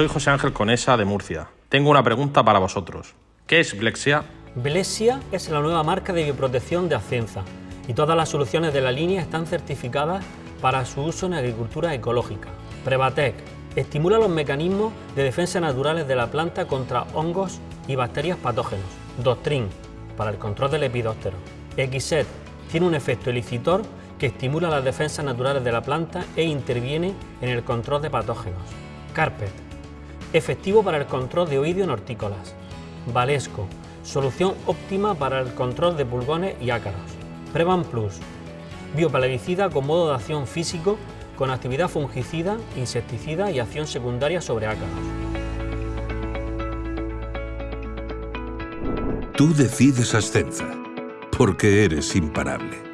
soy José Ángel Conesa de Murcia. Tengo una pregunta para vosotros. ¿Qué es Blexia? Blexia es la nueva marca de bioprotección de Ascenza y todas las soluciones de la línea están certificadas para su uso en agricultura ecológica. Prevatec estimula los mecanismos de defensa naturales de la planta contra hongos y bacterias patógenos. Doctrin para el control del epidóptero. Xset tiene un efecto elicitor que estimula las defensas naturales de la planta e interviene en el control de patógenos. Carpet, efectivo para el control de oídio en hortícolas. Valesco, solución óptima para el control de pulgones y ácaros. Prevan Plus, bioplaguicida con modo de acción físico con actividad fungicida, insecticida y acción secundaria sobre ácaros. Tú decides Ascenza, porque eres imparable.